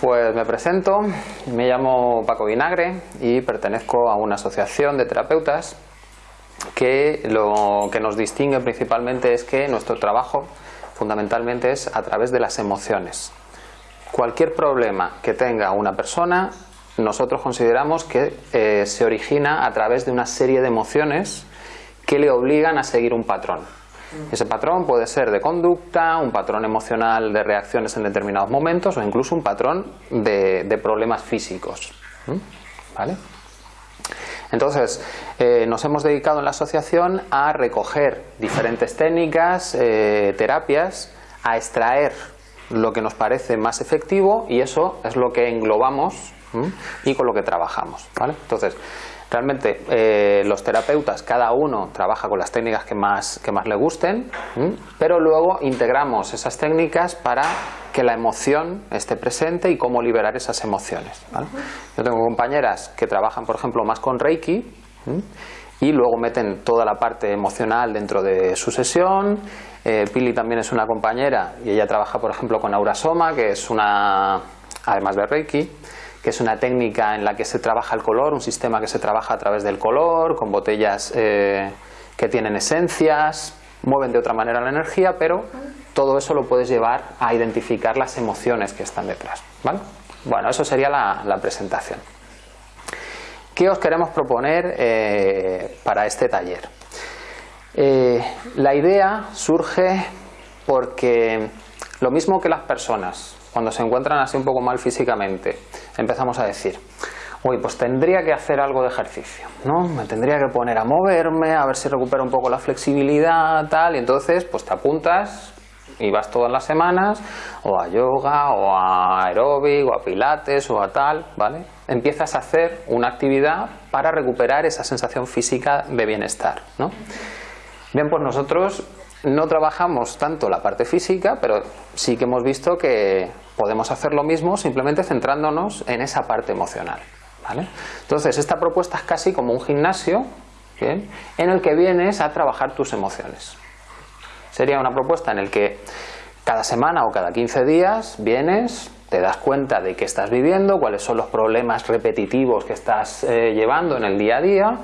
pues me presento, me llamo Paco Vinagre y pertenezco a una asociación de terapeutas que lo que nos distingue principalmente es que nuestro trabajo fundamentalmente es a través de las emociones. Cualquier problema que tenga una persona, nosotros consideramos que eh, se origina a través de una serie de emociones que le obligan a seguir un patrón. Ese patrón puede ser de conducta, un patrón emocional de reacciones en determinados momentos o incluso un patrón de, problemas físicos. ¿Vale? Entonces, eh, nos hemos dedicado en la asociación a recoger diferentes técnicas, eh, terapias, a extraer lo que nos parece más efectivo y eso es lo que englobamos y con lo que trabajamos. ¿vale? Entonces, Realmente eh, los terapeutas, cada uno trabaja con las técnicas que más, que más le gusten, pero luego integramos esas técnicas para que la emoción esté presente y cómo liberar esas emociones. Yo tengo compañeras que trabajan, por ejemplo, más con Reiki y luego meten toda la parte emocional dentro de su sesión. Eh, Pili también es una compañera y ella trabaja, por ejemplo, con Aurasoma, que es una, además de Reiki, que es una técnica en la que se trabaja el color, un sistema que se trabaja a través del color, con botellas eh, que tienen esencias, mueven de otra manera la energía, pero todo eso lo puedes llevar a identificar las emociones que están detrás. Bueno, eso sería la, presentación. ¿Qué os queremos proponer eh, para este taller? Eh, la idea surge porque lo mismo que las personas cuando se encuentran así un poco mal físicamente, empezamos a decir, uy, pues tendría que hacer algo de ejercicio, ¿no? Me tendría que poner a moverme, a ver si recupero un poco la flexibilidad, tal, y entonces pues te apuntas y vas todas las semanas o a yoga o a aeróbic o a pilates o a tal, ¿vale? Empiezas a hacer una actividad para recuperar esa sensación física de bienestar, ¿no? Bien, pues nosotros no trabajamos tanto la parte física, pero sí que hemos visto que podemos hacer lo mismo simplemente centrándonos en esa parte emocional. Entonces, esta propuesta es casi como un gimnasio en el que vienes a trabajar tus emociones. Sería una propuesta en el que cada semana o cada 15 días vienes, te das cuenta de qué estás viviendo, cuáles son los problemas repetitivos que estás eh, llevando en el día a día,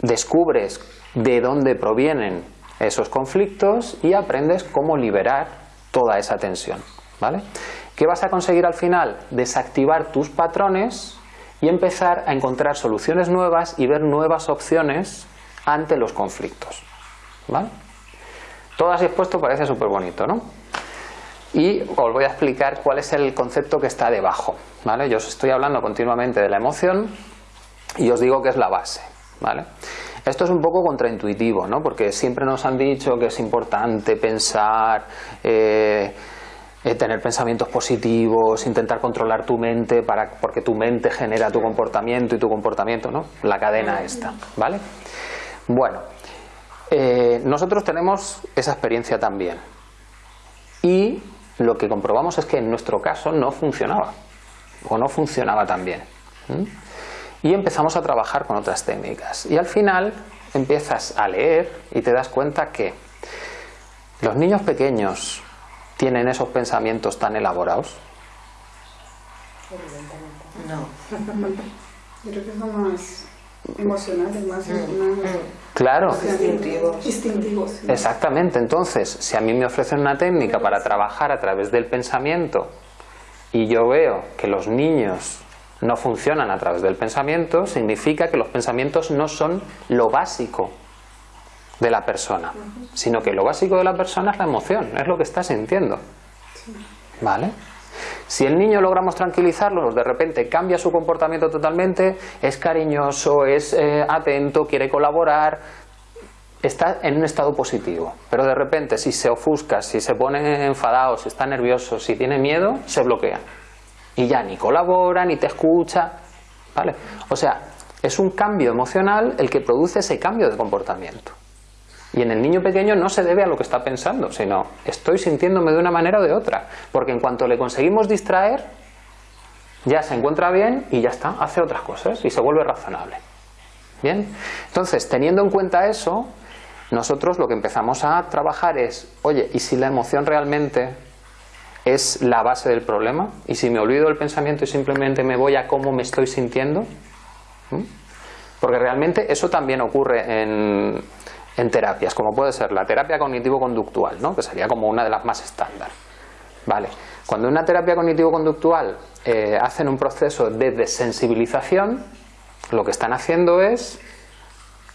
descubres de dónde provienen esos conflictos y aprendes cómo liberar toda esa tensión. ¿vale? ¿Qué vas a conseguir al final? Desactivar tus patrones y empezar a encontrar soluciones nuevas y ver nuevas opciones ante los conflictos. ¿vale? Todo así expuesto parece súper bonito, ¿no? Y os voy a explicar cuál es el concepto que está debajo. ¿vale? Yo os estoy hablando continuamente de la emoción y os digo que es la base. ¿vale? Esto es un poco contraintuitivo, ¿no? porque siempre nos han dicho que es importante pensar, eh, eh, tener pensamientos positivos, intentar controlar tu mente, para, porque tu mente genera tu comportamiento y tu comportamiento, ¿no? la cadena esta. ¿vale? Bueno, eh, nosotros tenemos esa experiencia también. Y lo que comprobamos es que en nuestro caso no funcionaba, o no funcionaba tan bien y empezamos a trabajar con otras técnicas. Y al final empiezas a leer y te das cuenta que los niños pequeños tienen esos pensamientos tan elaborados. No. Yo creo que son más emocionales, más, claro. instintivos. Exactamente. Entonces, si a mí me ofrecen una técnica para trabajar a través del pensamiento y yo veo que los niños no funcionan a través del pensamiento, significa que los pensamientos no son lo básico de la persona, sino que lo básico de la persona es la emoción, es lo que está sintiendo. ¿Vale? Si el niño logramos tranquilizarlo, de repente cambia su comportamiento totalmente, es cariñoso, es eh, atento, quiere colaborar, está en un estado positivo. Pero de repente si se ofusca, si se pone enfadado, si está nervioso, si tiene miedo, se bloquea y ya ni colabora, ni te escucha, ¿vale? O sea, es un cambio emocional el que produce ese cambio de comportamiento. Y en el niño pequeño no se debe a lo que está pensando, sino estoy sintiéndome de una manera o de otra, porque en cuanto le conseguimos distraer, ya se encuentra bien y ya está, hace otras cosas y se vuelve razonable. Bien, entonces teniendo en cuenta eso, nosotros lo que empezamos a trabajar es, oye, ¿y si la emoción realmente es la base del problema y si me olvido del pensamiento y simplemente me voy a cómo me estoy sintiendo, porque realmente eso también ocurre en, terapias, como puede ser la terapia cognitivo-conductual, ¿no? que sería como una de las más estándar. Vale. Cuando una terapia cognitivo-conductual eh, hacen un proceso de desensibilización, lo que están haciendo es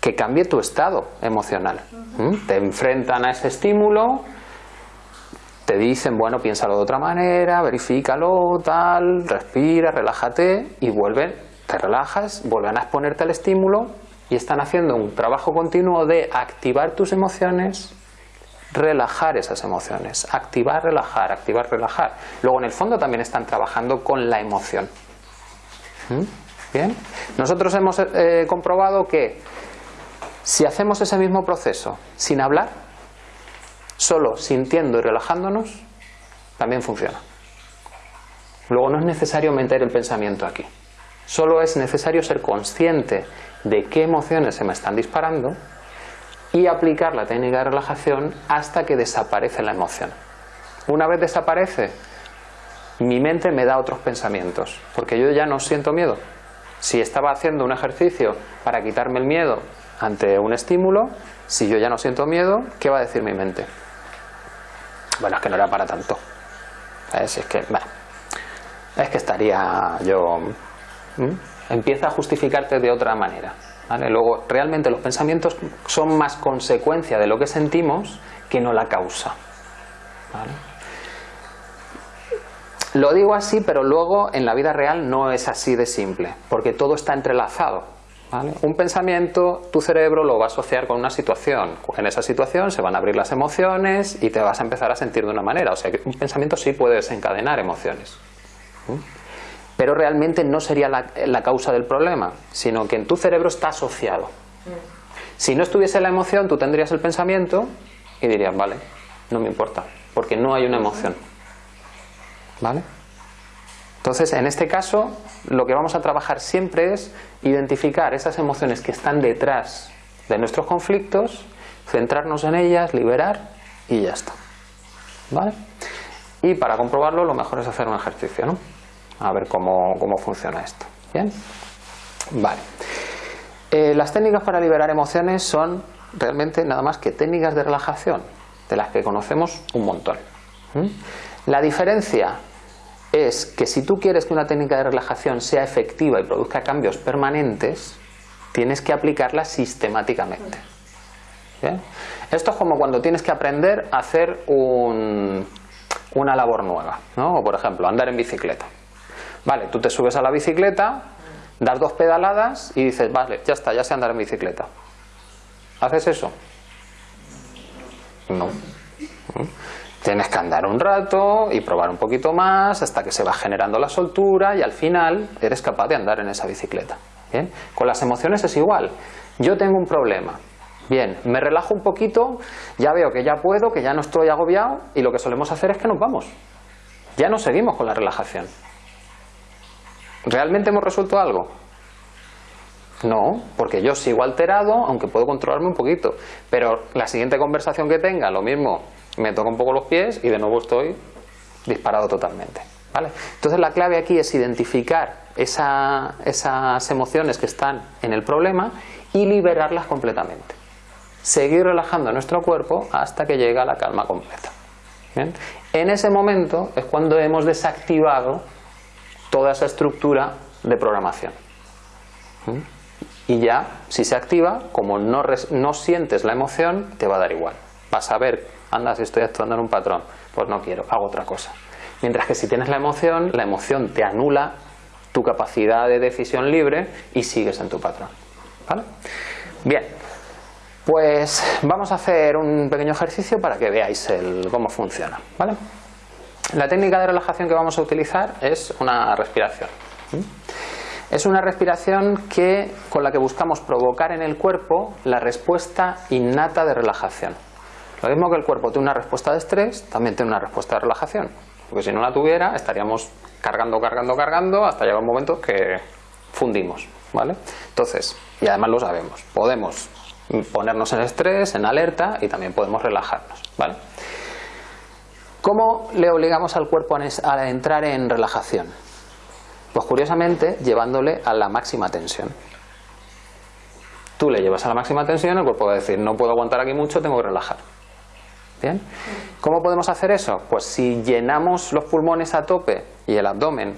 que cambie tu estado emocional. Te enfrentan a ese estímulo, te dicen, bueno, piénsalo de otra manera, verifícalo, tal, respira, relájate y vuelven, te relajas, vuelven a exponerte al estímulo y están haciendo un trabajo continuo de activar tus emociones, relajar esas emociones, activar, relajar, activar, relajar. Luego en el fondo también están trabajando con la emoción. ¿Mm? Bien, nosotros hemos eh, comprobado que si hacemos ese mismo proceso sin hablar, solo sintiendo y relajándonos, también funciona. Luego no es necesario meter el pensamiento aquí. Solo es necesario ser consciente de qué emociones se me están disparando y aplicar la técnica de relajación hasta que desaparece la emoción. Una vez desaparece, mi mente me da otros pensamientos, porque yo ya no siento miedo. Si estaba haciendo un ejercicio para quitarme el miedo ante un estímulo, si yo ya no siento miedo, ¿qué va a decir mi mente? Bueno, es que no era para tanto. Es, que, es que estaría yo... Empieza a justificarte de otra manera. Luego, realmente los pensamientos son más consecuencia de lo que sentimos que no la causa. Lo digo así, pero luego en la vida real no es así de simple, porque todo está entrelazado. Un pensamiento, tu cerebro lo va a asociar con una situación. En esa situación se van a abrir las emociones y te vas a empezar a sentir de una manera. O sea que un pensamiento sí puede desencadenar emociones pero realmente no sería la, causa del problema, sino que en tu cerebro está asociado. Si no estuviese la emoción, tú tendrías el pensamiento y dirías, vale, no me importa, porque no hay una emoción. ¿Vale? Entonces, en este caso, lo que vamos a trabajar siempre es identificar esas emociones que están detrás de nuestros conflictos, centrarnos en ellas, liberar y ya está. ¿Vale? Y para comprobarlo, lo mejor es hacer un ejercicio, ¿no? a ver cómo, funciona esto. ¿Bien? Vale. Eh, las técnicas para liberar emociones son realmente nada más que técnicas de relajación, de las que conocemos un montón. La diferencia es que si tú quieres que una técnica de relajación sea efectiva y produzca cambios permanentes, tienes que aplicarla sistemáticamente. Esto es como cuando tienes que aprender a hacer una labor nueva, ¿no? o por ejemplo, andar en bicicleta. Vale, tú te subes a la bicicleta, das dos pedaladas y dices, vale, ya está, ya sé andar en bicicleta. ¿Haces eso? No. Tienes que andar un rato y probar un poquito más hasta que se va generando la soltura y al final eres capaz de andar en esa bicicleta. ¿Bien? Con las emociones es igual. Yo tengo un problema. Bien, me relajo un poquito, ya veo que ya puedo, que ya no estoy agobiado y lo que solemos hacer es que nos vamos. Ya no seguimos con la relajación. ¿Realmente hemos resuelto algo? No, porque yo sigo alterado, aunque puedo controlarme un poquito. Pero la siguiente conversación que tenga, lo mismo, me toca un poco los pies y de nuevo estoy disparado totalmente. ¿vale? Entonces la clave aquí es identificar esas emociones que están en el problema y liberarlas completamente. Seguir relajando nuestro cuerpo hasta que llega la calma completa. En ese momento es cuando hemos desactivado toda esa estructura de programación. Y ya, si se activa, como no, no sientes la emoción, te va a dar igual. Vas a ver, anda, si estoy actuando en un patrón, pues no quiero, hago otra cosa. Mientras que si tienes la emoción, la emoción te anula tu capacidad de decisión libre y sigues en tu patrón. ¿Vale? Bien, pues vamos a hacer un pequeño ejercicio para que veáis el, cómo funciona. ¿Vale? La técnica de relajación que vamos a utilizar es una respiración. Es una respiración que, con la que buscamos provocar en el cuerpo la respuesta innata de relajación. Lo mismo que el cuerpo tiene una respuesta de estrés, también tiene una respuesta de relajación. Porque si no la tuviera, estaríamos cargando, cargando, cargando, hasta llegar un momento que fundimos. ¿vale? Entonces, y además lo sabemos, podemos ponernos en estrés, en alerta y también podemos relajarnos. ¿vale? ¿Cómo le obligamos al cuerpo a entrar en relajación? Pues curiosamente llevándole a la máxima tensión. Tú le llevas a la máxima tensión, el cuerpo va a decir, no puedo aguantar aquí mucho, tengo que relajar. ¿Bien? ¿Cómo podemos hacer eso? Pues si llenamos los pulmones a tope y el abdomen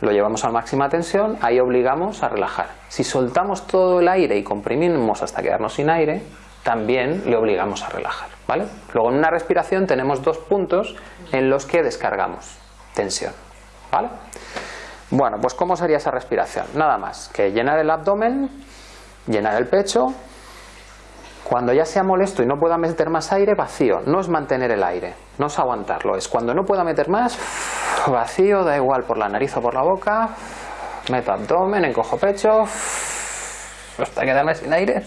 lo llevamos a máxima tensión, ahí obligamos a relajar. Si soltamos todo el aire y comprimimos hasta quedarnos sin aire, también le obligamos a relajar. ¿vale? Luego en una respiración tenemos dos puntos en los que descargamos tensión. ¿vale? Bueno, pues ¿cómo sería esa respiración? Nada más que llenar el abdomen, llenar el pecho. Cuando ya sea molesto y no pueda meter más aire, vacío. No es mantener el aire, no es aguantarlo. Es cuando no pueda meter más, vacío, da igual por la nariz o por la boca. Meto abdomen, encojo pecho, hasta quedarme sin aire.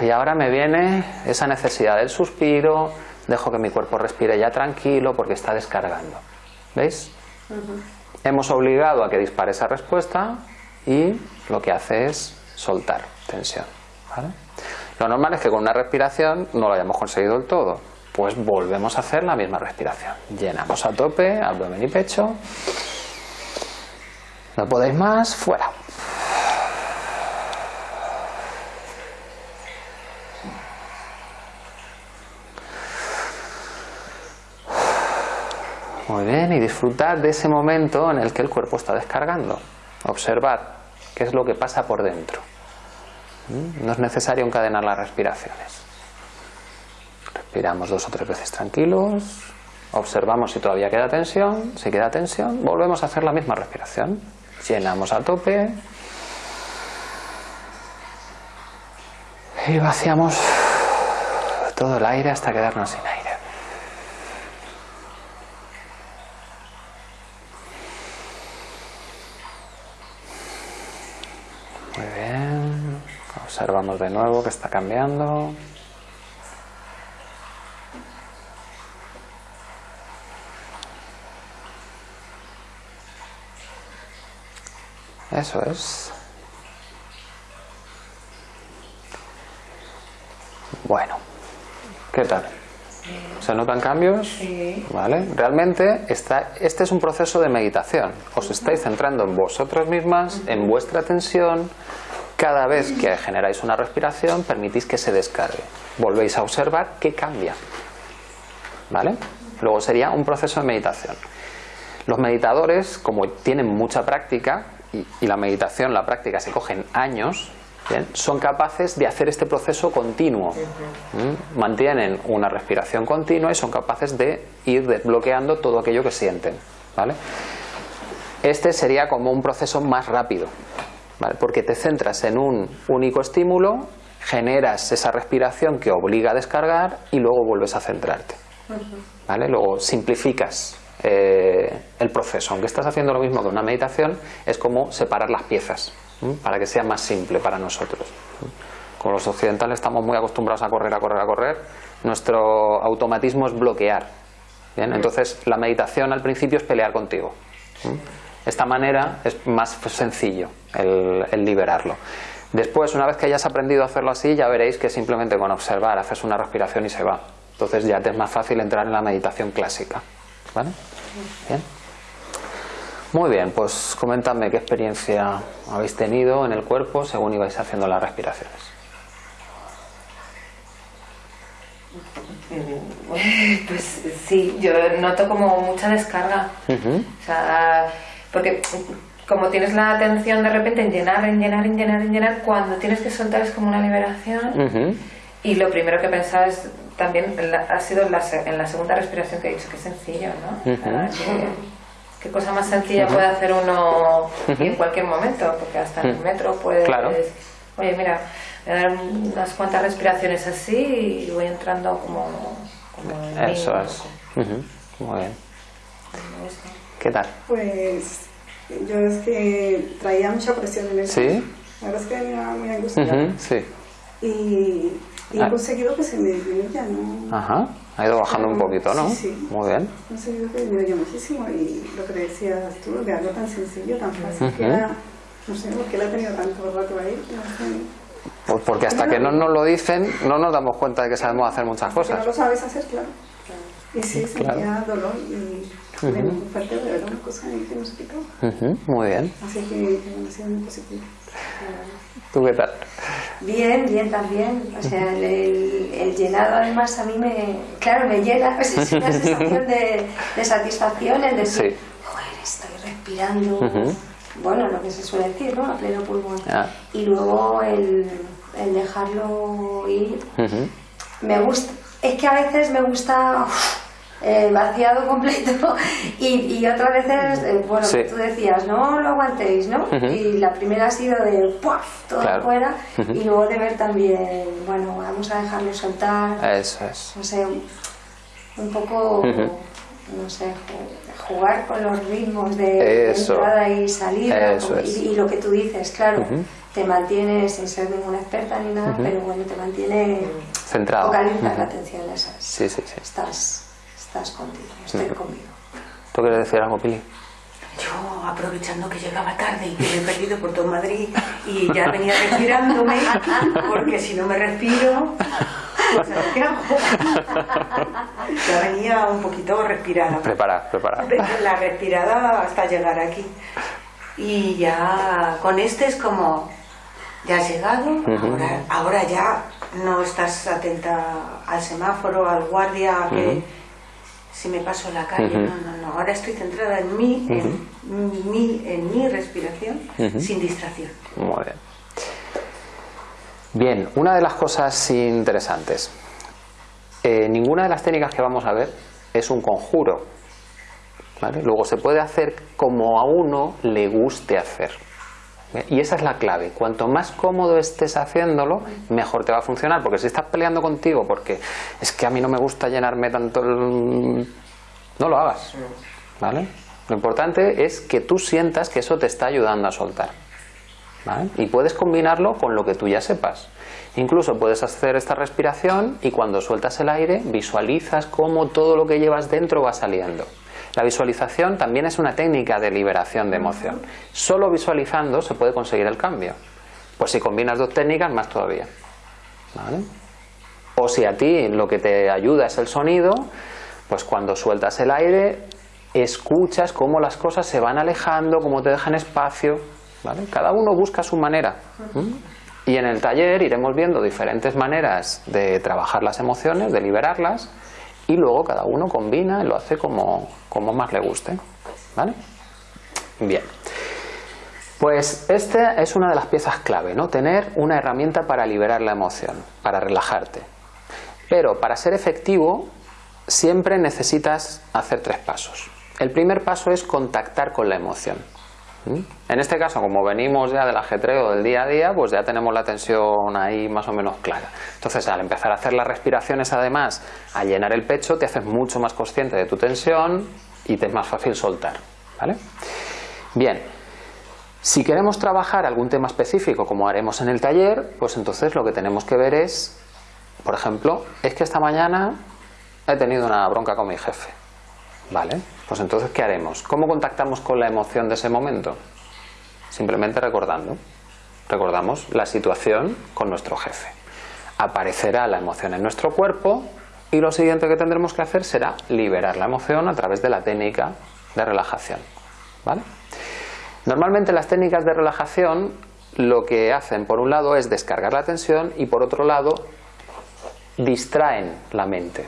Y ahora me viene esa necesidad del suspiro, dejo que mi cuerpo respire ya tranquilo porque está descargando. ¿Veis? Hemos obligado a que dispare esa respuesta y lo que hace es soltar tensión. Lo normal es que con una respiración no lo hayamos conseguido del todo. Pues volvemos a hacer la misma respiración. Llenamos a tope, abdomen y pecho. No podéis más, fuera. Muy bien, y disfrutad de ese momento en el que el cuerpo está descargando. Observad qué es lo que pasa por dentro. ¿Mm? No es necesario encadenar las respiraciones. Respiramos dos o tres veces tranquilos, observamos si todavía queda tensión, si queda tensión, volvemos a hacer la misma respiración. Llenamos a tope y vaciamos todo el aire hasta quedarnos sin aire. Observamos de nuevo que está cambiando. Eso es. Bueno, ¿qué tal? ¿Se notan cambios? Sí. ¿Vale? Realmente está, este es un proceso de meditación. Os estáis centrando en vosotras mismas, en vuestra atención, cada vez que generáis una respiración, permitís que se descargue. Volvéis a observar qué cambia. ¿Vale? Luego sería un proceso de meditación. Los meditadores, como tienen mucha práctica, y, la meditación, la práctica se cogen años, son capaces de hacer este proceso continuo. Mantienen una respiración continua y son capaces de ir desbloqueando todo aquello que sienten. ¿vale? Este sería como un proceso más rápido porque te centras en un único estímulo, generas esa respiración que obliga a descargar y luego vuelves a centrarte. ¿vale? Luego simplificas eh, el proceso. Aunque estás haciendo lo mismo que una meditación, es como separar las piezas para que sea más simple para nosotros. Como los occidentales estamos muy acostumbrados a correr, a correr, a correr, nuestro automatismo es bloquear. Entonces la meditación al principio es pelear contigo esta manera es más sencillo el, liberarlo. Después, una vez que hayas aprendido a hacerlo así, ya veréis que simplemente con observar haces una respiración y se va. Entonces ya te es más fácil entrar en la meditación clásica. ¿Vale? Bien. Muy bien, pues coméntame qué experiencia habéis tenido en el cuerpo según ibais haciendo las respiraciones. Pues sí, yo noto como mucha descarga. O sea, porque como tienes la atención de repente en llenar, en llenar, en llenar, en llenar, cuando tienes que soltar es como una liberación. Y lo primero que pensaba es también ha sido en la, segunda respiración que he dicho, que sencillo, ¿no? ¿qué, cosa más sencilla puede hacer uno en cualquier momento? Porque hasta en el metro puedes... Oye, mira, voy a dar unas cuantas respiraciones así y voy entrando como... como Eso es. Muy bien. ¿Qué tal? Pues yo es que traía mucha presión en el ¿Sí? La verdad es que me muy angustiada. sí. Y, y he ah. conseguido que se me disminuya, ¿no? Ajá. Ha ido bajando un poquito, ¿no? Sí, sí. Muy bien. He conseguido que disminuya muchísimo y lo que decías tú, de algo tan sencillo, tan fácil, que era, no sé, ¿por qué la he tenido tanto rato ahí? No sé. Pues porque hasta que no nos lo dicen, no nos damos cuenta de que sabemos hacer muchas Porque no cosas. lo sabes hacer, claro. Y sí, Claro. sentía dolor y muy fuerte, de verdad, una cosa ahí que no se quitaba. Ujú, muy bien. Así que, bueno, ha sido muy positivo. ¿Tú qué tal? Bien, bien también. O sea, el, el- el llenado además a mí me, claro, me llena. Pues es una sensación de, de satisfacción el decir, Sí. joder, estoy respirando. Ujú. Bueno, lo que se suele decir, ¿no? A pleno pulmón. Ah. Y luego el, el dejarlo ir. Me gusta, es que a veces me gusta eh, vaciado completo y, y otras veces, eh, bueno, Sí. tú decías, no lo aguantéis, ¿no? Y la primera ha sido de ¡puaf! todo Claro. fuera y luego de ver también, bueno, vamos a dejarlo soltar, Eso es. no sé, un, poco, no sé, ju- jugar con los ritmos de, Eso. entrada y salida Eso y- es. y, lo que tú dices, claro, te mantiene sin ser ninguna experta ni nada, pero bueno, te mantiene Centrado. la atención en esas. Sí, sí, sí. Estás, estás contigo, estoy conmigo. ¿Tú quieres decir algo, Pili? Yo, aprovechando que llegaba tarde y que me he perdido por todo Madrid y ya venía respirándome, porque si no me respiro, pues ver qué hago. Ya venía un poquito respirada. Prepara, prepara. La respirada hasta llegar aquí. Y ya con este es como, ya has llegado, ahora, ahora ya no estás atenta al semáforo, al guardia, a que si me paso la calle, no, no, no, ahora estoy centrada en mí, en, mi, en mi respiración, sin distracción. Muy bien. Bien, una de las cosas interesantes. Eh, ninguna de las técnicas que vamos a ver es un conjuro. ¿vale? Luego se puede hacer como a uno le guste hacer. Y esa es la clave. Cuanto más cómodo estés haciéndolo, mejor te va a funcionar. Porque si estás peleando contigo porque es que a mí no me gusta llenarme tanto el... No lo hagas. ¿Vale? Lo importante es que tú sientas que eso te está ayudando a soltar. ¿vale? Y puedes combinarlo con lo que tú ya sepas. Incluso puedes hacer esta respiración y cuando sueltas el aire visualizas cómo todo lo que llevas dentro va saliendo. La visualización también es una técnica de liberación de emoción. Solo visualizando se puede conseguir el cambio. Pues si combinas dos técnicas, más todavía. ¿Vale? O si a ti lo que te ayuda es el sonido, pues cuando sueltas el aire, escuchas cómo las cosas se van alejando, cómo te dejan espacio. ¿vale? Cada uno busca su manera. Y en el taller iremos viendo diferentes maneras de trabajar las emociones, de liberarlas, y luego cada uno combina y lo hace como, como más le guste. ¿Vale? Bien. Pues esta es una de las piezas clave, ¿no? Tener una herramienta para liberar la emoción, para relajarte. Pero para ser efectivo siempre necesitas hacer tres pasos. El primer paso es contactar con la emoción. ¿Mm? En este caso, como venimos ya del ajetreo del día a día, pues ya tenemos la tensión ahí más o menos clara. Entonces, al empezar a hacer las respiraciones, además, a llenar el pecho, te haces mucho más consciente de tu tensión y te es más fácil soltar. ¿Vale? Bien, si queremos trabajar algún tema específico, como haremos en el taller, pues entonces lo que tenemos que ver es, por ejemplo, es que esta mañana he tenido una bronca con mi jefe. Vale, pues entonces ¿qué haremos? ¿Cómo contactamos con la emoción de ese momento? Simplemente recordando. Recordamos la situación con nuestro jefe. Aparecerá la emoción en nuestro cuerpo y lo siguiente que tendremos que hacer será liberar la emoción a través de la técnica de relajación. ¿Vale? Normalmente las técnicas de relajación lo que hacen por un lado es descargar la tensión y por otro lado distraen la mente.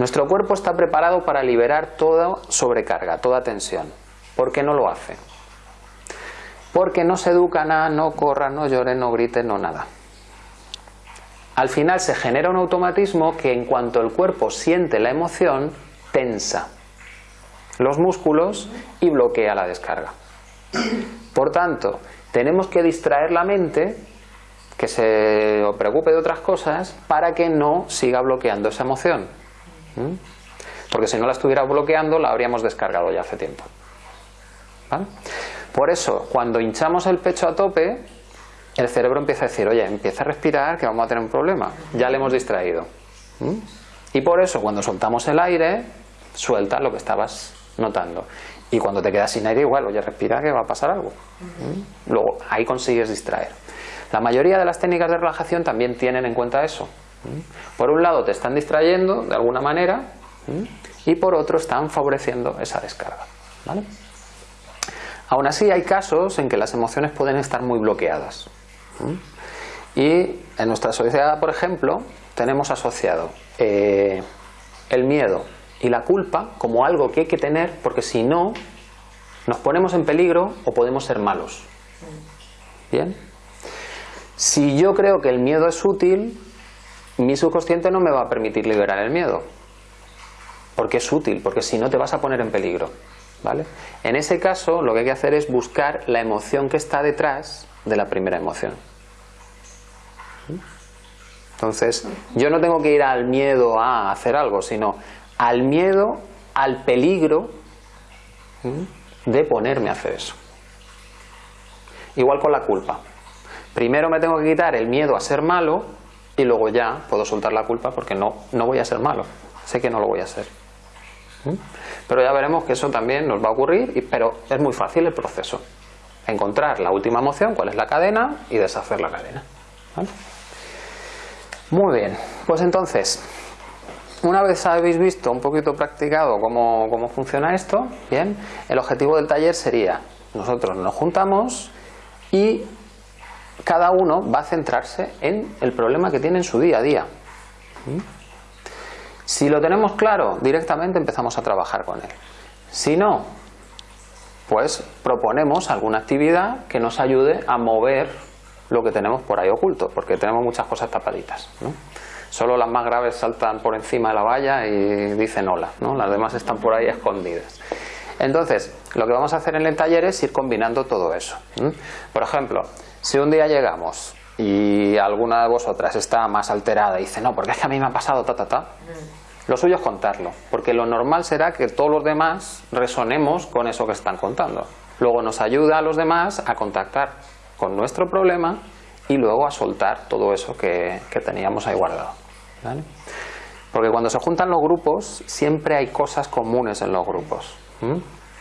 Nuestro cuerpo está preparado para liberar toda sobrecarga, toda tensión. ¿Por qué no lo hace? Porque no se educan a no corran, no lloren, no griten, no nada. Al final se genera un automatismo que en cuanto el cuerpo siente la emoción, tensa los músculos y bloquea la descarga. Por tanto, tenemos que distraer la mente, que se preocupe de otras cosas, para que no siga bloqueando esa emoción. ¿Mm? Porque si no la estuviera bloqueando, la habríamos descargado ya hace tiempo. ¿Vale? Por eso, cuando hinchamos el pecho a tope, el cerebro empieza a decir, oye, empieza a respirar, que vamos a tener un problema. Ya le hemos distraído. ¿Mm? Y por eso, cuando soltamos el aire, suelta lo que estabas notando. Y cuando te quedas sin aire, igual, oye, respira que va a pasar algo. ¿Mm? Luego, ahí consigues distraer. La mayoría de las técnicas de relajación también tienen en cuenta eso. Por un lado te están distrayendo de alguna manera y por otro están favoreciendo esa descarga. ¿vale? Aún así hay casos en que las emociones pueden estar muy bloqueadas. Y en nuestra sociedad, por ejemplo, tenemos asociado eh, el miedo y la culpa como algo que hay que tener porque si no nos ponemos en peligro o podemos ser malos. ¿Bien? Si yo creo que el miedo es útil, mi subconsciente no me va a permitir liberar el miedo. Porque es útil, porque si no te vas a poner en peligro. ¿Vale? En ese caso, lo que hay que hacer es buscar la emoción que está detrás de la primera emoción. Entonces, yo no tengo que ir al miedo a hacer algo, sino al miedo, al peligro de ponerme a hacer eso. Igual con la culpa. Primero me tengo que quitar el miedo a ser malo y luego ya puedo soltar la culpa porque no, no voy a ser malo. Sé que no lo voy a hacer. Pero ya veremos que eso también nos va a ocurrir, pero es muy fácil el proceso. Encontrar la última emoción, cuál es la cadena, y deshacer la cadena. Muy bien, pues entonces, una vez habéis visto un poquito practicado cómo, cómo funciona esto, bien, el objetivo del taller sería, nosotros nos juntamos y cada uno va a centrarse en el problema que tiene en su día a día. ¿Mm? Si lo tenemos claro, directamente empezamos a trabajar con él. Si no, pues proponemos alguna actividad que nos ayude a mover lo que tenemos por ahí oculto, porque tenemos muchas cosas tapaditas. Solo las más graves saltan por encima de la valla y dicen hola, ¿no? las demás están por ahí escondidas. Entonces, lo que vamos a hacer en el taller es ir combinando todo eso. Por ejemplo, si un día llegamos y alguna de vosotras está más alterada y dice, no, porque es que a mí me ha pasado ta, ta, ta, lo suyo es contarlo, porque lo normal será que todos los demás resonemos con eso que están contando. Luego nos ayuda a los demás a contactar con nuestro problema y luego a soltar todo eso que, teníamos ahí guardado. Porque cuando se juntan los grupos siempre hay cosas comunes en los grupos.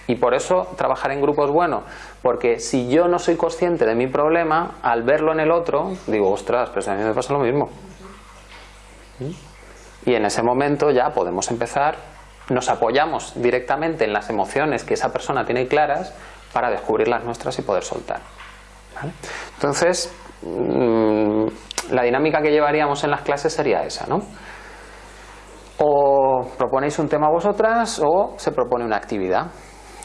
Y por eso trabajar en grupos es bueno, porque si yo no soy consciente de mi problema, al verlo en el otro, digo, ostras, pero a mí me pasa lo mismo. Y en ese momento ya podemos empezar, nos apoyamos directamente en las emociones que esa persona tiene claras para descubrir las nuestras y poder soltar. Entonces, mm, la dinámica que llevaríamos en las clases sería esa, ¿no? O proponéis un tema vosotras o se propone una actividad.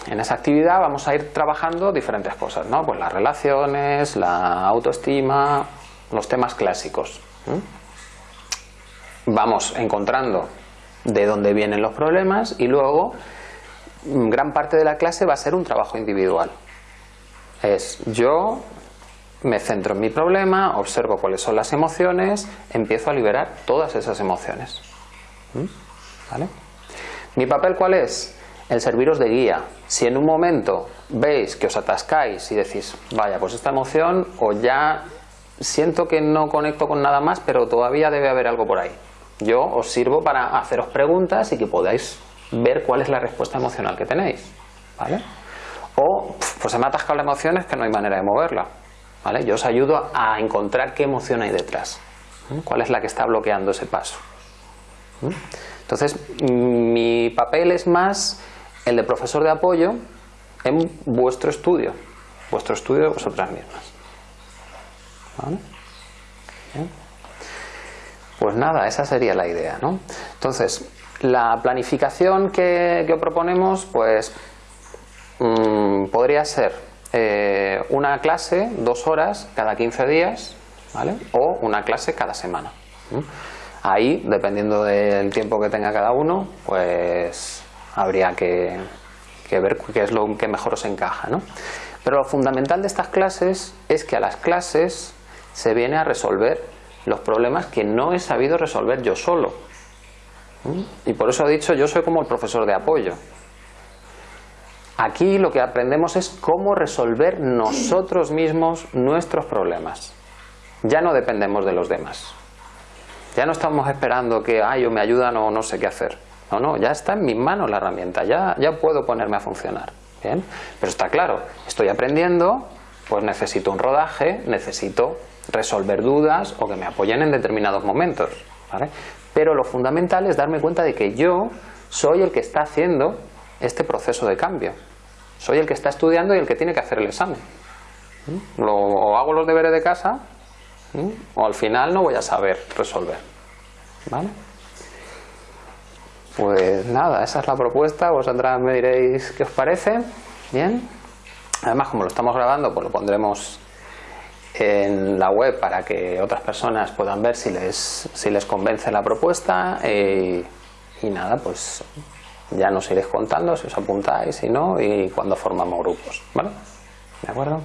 En esa actividad vamos a ir trabajando diferentes cosas, ¿no? Pues las relaciones, la autoestima, los temas clásicos. Vamos encontrando de dónde vienen los problemas y luego mm, gran parte de la clase va a ser un trabajo individual. Es yo me centro en mi problema, observo cuáles son las emociones, empiezo a liberar todas esas emociones. ¿Vale? ¿Mi papel cuál es? El serviros de guía. Si en un momento veis que os atascáis y decís, vaya, pues esta emoción o ya siento que no conecto con nada más, pero todavía debe haber algo por ahí. Yo os sirvo para haceros preguntas y que podáis ver cuál es la respuesta emocional que tenéis. ¿Vale? O, pues se me ha atascado la emoción, es que no hay manera de moverla. ¿vale? Yo os ayudo a encontrar qué emoción hay detrás, cuál es la que está bloqueando ese paso. Entonces, mi papel es más el de profesor de apoyo en vuestro estudio, vuestro estudio de vosotras mismas. Pues nada, esa sería la idea. ¿no? Entonces, la planificación que, que proponemos, pues mm, podría ser eh, una clase, dos horas cada 15 días, ¿vale? o una clase cada semana. Ahí, dependiendo del tiempo que tenga cada uno, pues habría que, ver qué es lo que mejor os encaja. ¿no? Pero lo fundamental de estas clases es que a las clases se viene a resolver los problemas que no he sabido resolver yo solo. Y por eso he dicho, yo soy como el profesor de apoyo. Aquí lo que aprendemos es cómo resolver nosotros mismos nuestros problemas. Ya no dependemos de los demás. Ya no estamos esperando que, ay, o me ayudan o no sé qué hacer. No, no, ya está en mis manos la herramienta, ya, ya puedo ponerme a funcionar. ¿bien? Pero está claro, estoy aprendiendo, pues necesito un rodaje, necesito resolver dudas o que me apoyen en determinados momentos. ¿vale? Pero lo fundamental es darme cuenta de que yo soy el que está haciendo este proceso de cambio. Soy el que está estudiando y el que tiene que hacer el examen. Lo, o hago los deberes de casa o al final no voy a saber resolver. ¿Vale? Pues nada, esa es la propuesta, vosotras me diréis qué os parece. Bien. Además, como lo estamos grabando, pues lo pondremos en la web para que otras personas puedan ver si les, si les convence la propuesta eh, y nada, pues ya nos iréis contando si os apuntáis, si no y cuando formamos grupos, ¿vale? ¿De acuerdo?